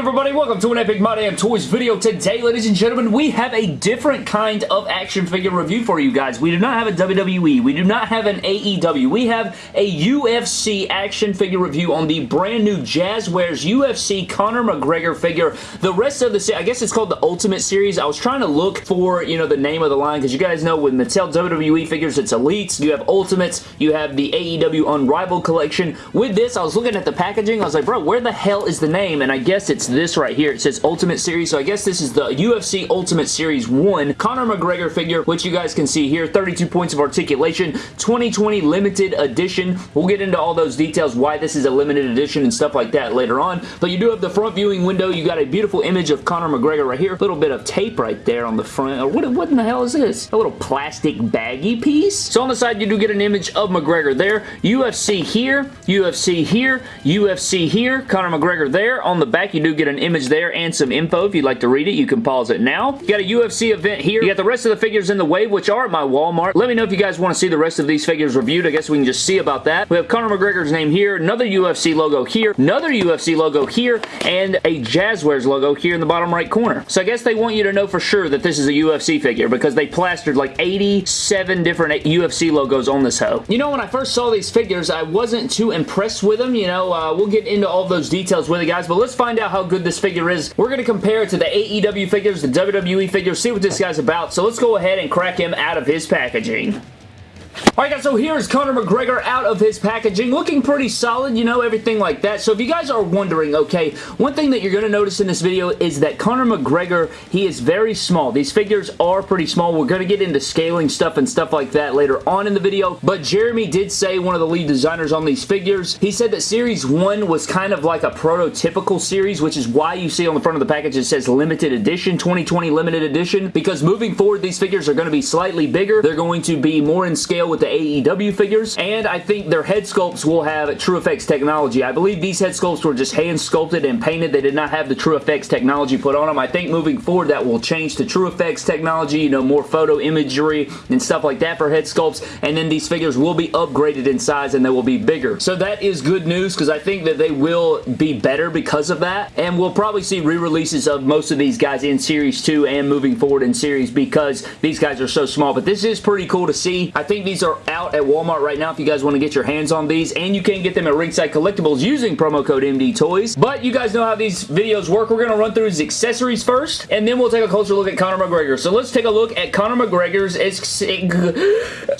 good everybody? Welcome to an Epic My Damn Toys video. Today, ladies and gentlemen, we have a different kind of action figure review for you guys. We do not have a WWE. We do not have an AEW. We have a UFC action figure review on the brand new Jazwares UFC Conor McGregor figure. The rest of the, I guess it's called the Ultimate Series. I was trying to look for, you know, the name of the line because you guys know with Mattel WWE figures, it's Elites, you have Ultimates, you have the AEW Unrivaled collection. With this, I was looking at the packaging. I was like, bro, where the hell is the name? And I guess it's this right here. It says Ultimate Series, so I guess this is the UFC Ultimate Series 1 Conor McGregor figure, which you guys can see here. 32 points of articulation, 2020 limited edition. We'll get into all those details, why this is a limited edition and stuff like that later on. But you do have the front viewing window. You got a beautiful image of Conor McGregor right here. A little bit of tape right there on the front. Uh, what, what in the hell is this? A little plastic baggy piece? So on the side, you do get an image of McGregor there. UFC here, UFC here, UFC here, Conor McGregor there. On the back, you do get an image there and some info. If you'd like to read it, you can pause it now. You got a UFC event here. You got the rest of the figures in the wave, which are at my Walmart. Let me know if you guys want to see the rest of these figures reviewed. I guess we can just see about that. We have Conor McGregor's name here, another UFC logo here, another UFC logo here, and a Jazwares logo here in the bottom right corner. So I guess they want you to know for sure that this is a UFC figure because they plastered like 87 different UFC logos on this hoe. You know, when I first saw these figures, I wasn't too impressed with them. You know, uh, we'll get into all those details with you guys, but let's find out how good this figure is. We're going to compare it to the AEW figures, the WWE figures, see what this guy's about. So let's go ahead and crack him out of his packaging. Alright guys, so here's Conor McGregor out of his packaging, looking pretty solid, you know, everything like that. So if you guys are wondering, okay, one thing that you're going to notice in this video is that Conor McGregor, he is very small. These figures are pretty small. We're going to get into scaling stuff and stuff like that later on in the video, but Jeremy did say, one of the lead designers on these figures, he said that Series 1 was kind of like a prototypical series, which is why you see on the front of the package it says limited edition, 2020 limited edition, because moving forward, these figures are going to be slightly bigger. They're going to be more in scale with the AEW figures, and I think their head sculpts will have TrueFX technology. I believe these head sculpts were just hand sculpted and painted. They did not have the TrueFX technology put on them. I think moving forward that will change to TrueFX technology, you know, more photo imagery and stuff like that for head sculpts, and then these figures will be upgraded in size and they will be bigger. So that is good news because I think that they will be better because of that, and we'll probably see re-releases of most of these guys in Series 2 and moving forward in Series because these guys are so small, but this is pretty cool to see. I think these are out at Walmart right now if you guys want to get your hands on these, and you can get them at Ringside Collectibles using promo code MD Toys. But you guys know how these videos work. We're going to run through his accessories first, and then we'll take a closer look at Conor McGregor. So let's take a look at Conor McGregor's...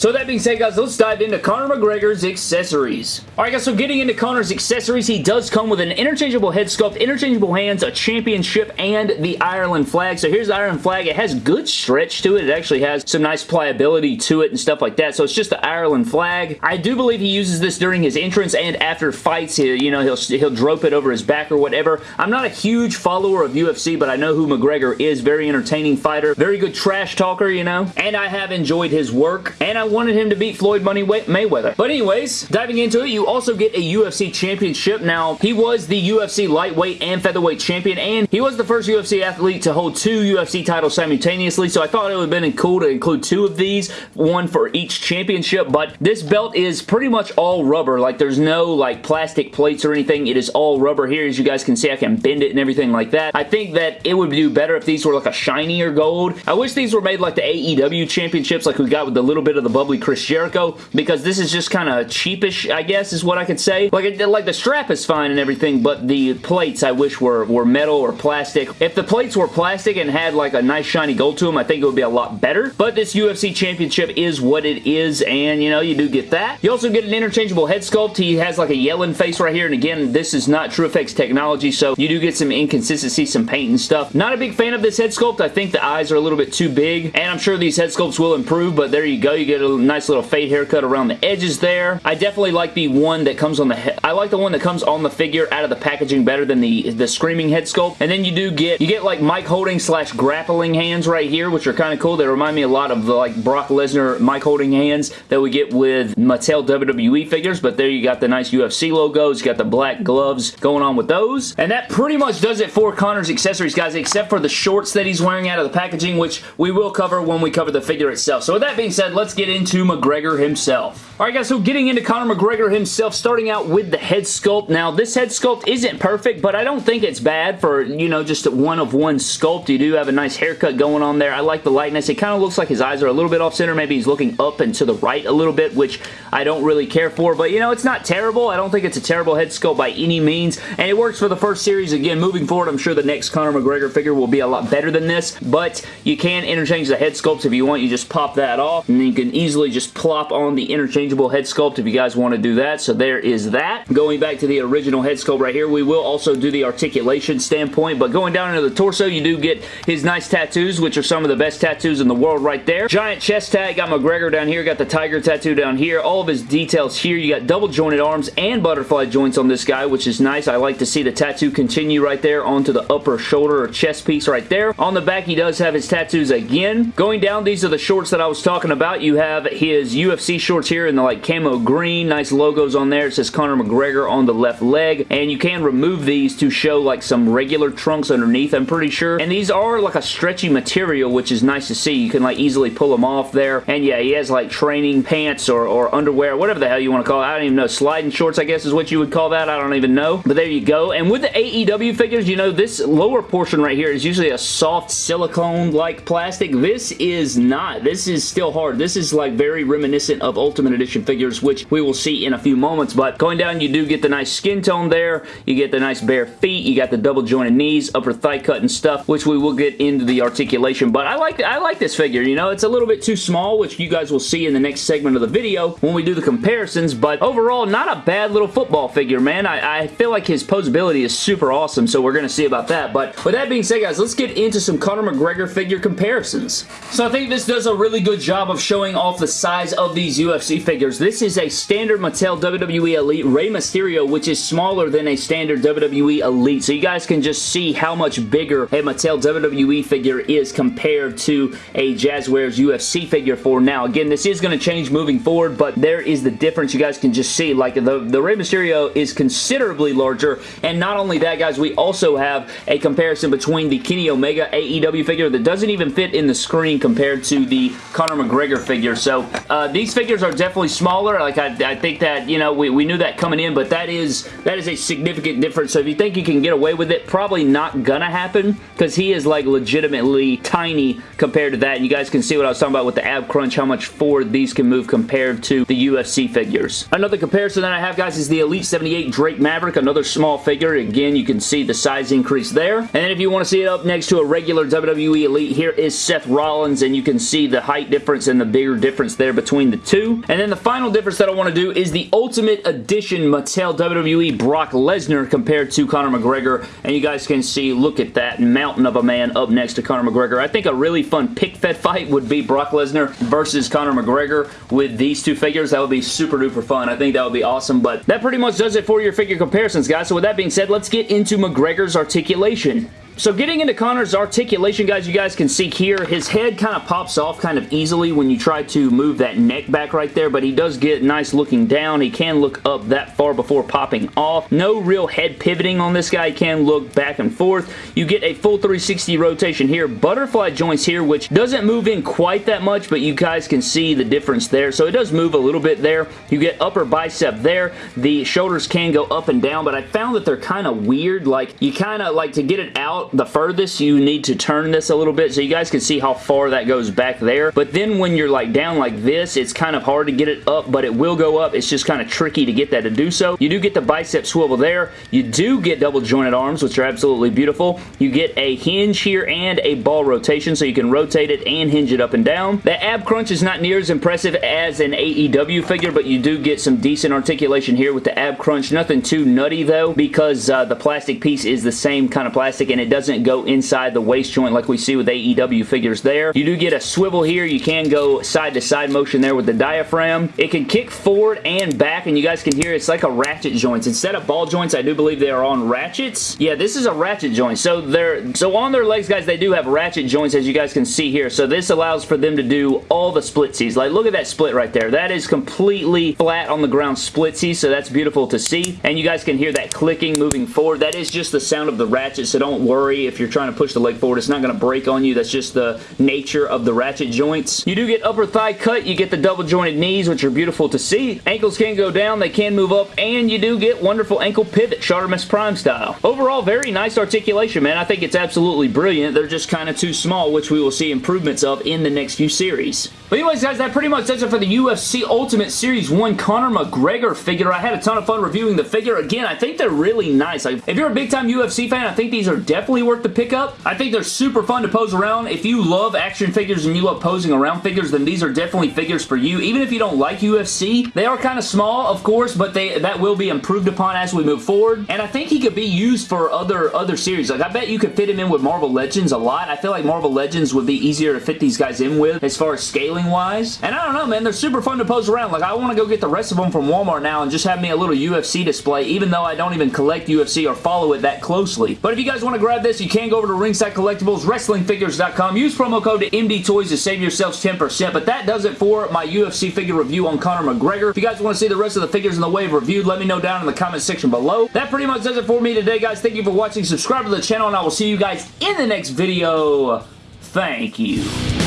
So that being said, guys, let's dive into Conor McGregor's accessories. Alright, guys, so getting into Conor's accessories, he does come with an interchangeable head sculpt, interchangeable hands, a championship, and the Ireland flag. So here's the Ireland flag. It has good stretch to it. It actually has some nice pliability to it and stuff like that. So it's just the Ireland flag. I do believe he uses this during his entrance and after fights. He, you know, he'll, he'll drope it over his back or whatever. I'm not a huge follower of UFC, but I know who McGregor is. Very entertaining fighter. Very good trash talker, you know. And I have enjoyed his work. And I wanted him to beat Floyd Money Mayweather. But anyways, diving into it, you also get a UFC championship. Now, he was the UFC lightweight and featherweight champion, and he was the first UFC athlete to hold two UFC titles simultaneously, so I thought it would have been cool to include two of these, one for each championship, but this belt is pretty much all rubber. Like, there's no, like, plastic plates or anything. It is all rubber here. As you guys can see, I can bend it and everything like that. I think that it would do better if these were, like, a shinier gold. I wish these were made like the AEW championships, like we got with the little bit of the bubbly Chris Jericho, because this is just kind of cheapish, I guess, is what I could say. Like, it, like the strap is fine and everything, but the plates I wish were, were metal or plastic. If the plates were plastic and had, like, a nice shiny gold to them, I think it would be a lot better. But this UFC championship is what it is, and, you know, you do get that. You also get an interchangeable head sculpt. He has like a yelling face right here, and again, this is not TrueFX technology, so you do get some inconsistency, some paint and stuff. Not a big fan of this head sculpt. I think the eyes are a little bit too big, and I'm sure these head sculpts will improve, but there you go. You get a nice little fade haircut around the edges there. I definitely like the one that comes on the. I like the one that comes on the figure out of the packaging better than the, the Screaming head sculpt, and then you do get, you get like mic holding slash grappling hands right here, which are kind of cool. They remind me a lot of the like Brock Lesnar mic holding hands, that we get with Mattel WWE figures, but there you got the nice UFC logos, you got the black gloves going on with those, and that pretty much does it for Conor's accessories, guys, except for the shorts that he's wearing out of the packaging, which we will cover when we cover the figure itself. So with that being said, let's get into McGregor himself. Alright guys, so getting into Conor McGregor himself, starting out with the head sculpt. Now, this head sculpt isn't perfect, but I don't think it's bad for, you know, just a one of one sculpt. You do have a nice haircut going on there. I like the lightness. It kind of looks like his eyes are a little bit off center. Maybe he's looking up and to the right a little bit, which I don't really care for, but you know, it's not terrible. I don't think it's a terrible head sculpt by any means, and it works for the first series. Again, moving forward, I'm sure the next Conor McGregor figure will be a lot better than this, but you can interchange the head sculpts if you want. You just pop that off, and you can easily just plop on the interchangeable head sculpt if you guys want to do that, so there is that. Going back to the original head sculpt right here, we will also do the articulation standpoint, but going down into the torso, you do get his nice tattoos, which are some of the best tattoos in the world right there. Giant chest tag, got McGregor down here, got the tiger tattoo down here, all of his details here. You got double jointed arms and butterfly joints on this guy, which is nice. I like to see the tattoo continue right there onto the upper shoulder or chest piece right there. On the back, he does have his tattoos again. Going down, these are the shorts that I was talking about. You have his UFC shorts here in the like camo green. Nice logos on there. It says Conor McGregor on the left leg. And you can remove these to show like some regular trunks underneath, I'm pretty sure. And these are like a stretchy material, which is nice to see. You can like easily pull them off there. And yeah, he has like training pants or, or underwear, whatever the hell you want to call it. I don't even know. Sliding shorts, I guess is what you would call that. I don't even know. But there you go. And with the AEW figures, you know, this lower portion right here is usually a soft silicone-like plastic. This is not. This is still hard. This is like very reminiscent of Ultimate Edition figures, which we will see in a few moments. But going down, you do get the nice skin tone there. You get the nice bare feet. You got the double jointed knees, upper thigh cut and stuff, which we will get into the articulation. But I like I like this figure. You know, it's a little bit too small, which you guys will see in the next segment of the video when we do the comparisons. But overall, not a bad little football figure, man. I, I feel like his posability is super awesome, so we're going to see about that. But with that being said, guys, let's get into some Conor McGregor figure comparisons. So I think this does a really good job of showing off the size of these UFC figures. This is a standard Mattel WWE Elite Rey Mysterio, which is smaller than a standard WWE Elite. So you guys can just see how much bigger a Mattel WWE figure is compared to a Jazwares UFC figure for now. Again, this is going to change moving forward, but there is the difference. You guys can just see, like, the, the Rey Mysterio is considerably larger, and not only that, guys, we also have a comparison between the Kenny Omega AEW figure that doesn't even fit in the screen compared to the Conor McGregor figure. So, uh, these figures are definitely smaller. Like, I, I think that, you know, we, we knew that coming in, but that is that is a significant difference. So, if you think you can get away with it, probably not gonna happen because he is, like, legitimately tiny compared to that. And you guys can see what I was talking about with the ab crunch, how much forward these can move compared to the UFC figures. Another comparison that I have, guys, is the Elite 78 Drake Maverick, another small figure. Again, you can see the size increase there. And then if you want to see it up next to a regular WWE Elite, here is Seth Rollins, and you can see the height difference and the bigger difference there between the two. And then the final difference that I want to do is the Ultimate Edition Mattel WWE Brock Lesnar compared to Conor McGregor. And you guys can see, look at that mountain of a man up next to Conor McGregor. I think a really fun pick fed fight would be Brock Lesnar versus Conor McGregor with these two figures. That would be super duper fun. I think that would be awesome. But that pretty much does it for your figure comparisons, guys. So with that being said, let's get into McGregor's articulation. So getting into Conor's articulation, guys, you guys can see here, his head kind of pops off kind of easily when you try to move that neck back right there, but he does get nice looking down. He can look up that far before popping off. No real head pivoting on this guy. He can look back and forth. You get a full 360 rotation here. Butterfly joints here, which doesn't move in quite that much, but you guys can see the difference there. So it does move a little bit there. You get upper bicep there. The shoulders can go up and down, but I found that they're kind of weird. Like, you kind of, like, to get it out, the furthest, you need to turn this a little bit so you guys can see how far that goes back there. But then when you're like down like this, it's kind of hard to get it up, but it will go up. It's just kind of tricky to get that to do so. You do get the bicep swivel there. You do get double jointed arms, which are absolutely beautiful. You get a hinge here and a ball rotation, so you can rotate it and hinge it up and down. The ab crunch is not near as impressive as an AEW figure, but you do get some decent articulation here with the ab crunch. Nothing too nutty though, because uh, the plastic piece is the same kind of plastic, and it does doesn't go inside the waist joint like we see with AEW figures there. You do get a swivel here. You can go side to side motion there with the diaphragm. It can kick forward and back and you guys can hear it's like a ratchet joints. Instead of ball joints, I do believe they are on ratchets. Yeah, this is a ratchet joint. So they're so on their legs, guys, they do have ratchet joints as you guys can see here. So this allows for them to do all the splitsies. Like, look at that split right there. That is completely flat on the ground splitsies, so that's beautiful to see. And you guys can hear that clicking moving forward. That is just the sound of the ratchet, so don't worry if you're trying to push the leg forward. It's not going to break on you. That's just the nature of the ratchet joints. You do get upper thigh cut. You get the double jointed knees, which are beautiful to see. Ankles can go down. They can move up, and you do get wonderful ankle pivot, Shartimus Prime style. Overall, very nice articulation, man. I think it's absolutely brilliant. They're just kind of too small, which we will see improvements of in the next few series. But anyways, guys, that pretty much does it for the UFC Ultimate Series 1 Conor McGregor figure. I had a ton of fun reviewing the figure. Again, I think they're really nice. Like, if you're a big-time UFC fan, I think these are definitely worth the pickup. I think they're super fun to pose around. If you love action figures and you love posing around figures, then these are definitely figures for you. Even if you don't like UFC, they are kind of small, of course, but they that will be improved upon as we move forward. And I think he could be used for other, other series. Like, I bet you could fit him in with Marvel Legends a lot. I feel like Marvel Legends would be easier to fit these guys in with as far as scaling wise. And I don't know, man. They're super fun to pose around. Like, I want to go get the rest of them from Walmart now and just have me a little UFC display, even though I don't even collect UFC or follow it that closely. But if you guys want to grab this, you can go over to Ringside Collectibles, WrestlingFigures.com. Use promo code MD Toys to save yourselves 10%. But that does it for my UFC figure review on Conor McGregor. If you guys want to see the rest of the figures in the wave reviewed, let me know down in the comment section below. That pretty much does it for me today, guys. Thank you for watching. Subscribe to the channel, and I will see you guys in the next video. Thank you.